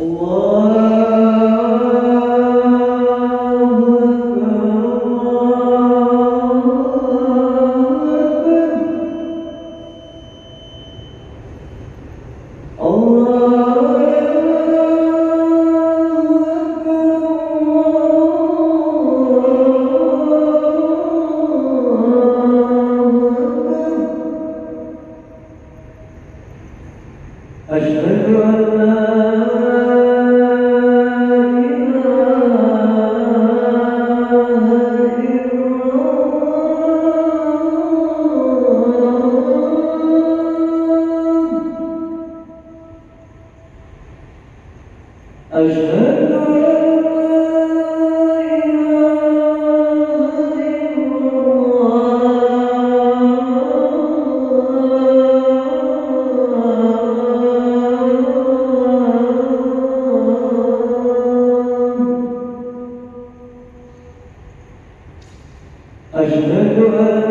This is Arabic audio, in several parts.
五 أشهد أن لا إله إلا الله. أشهد أن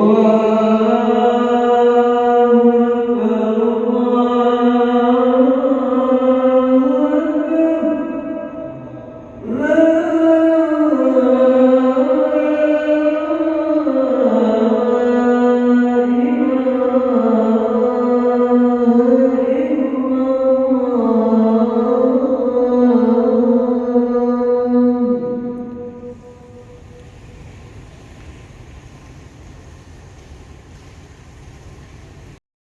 Oh.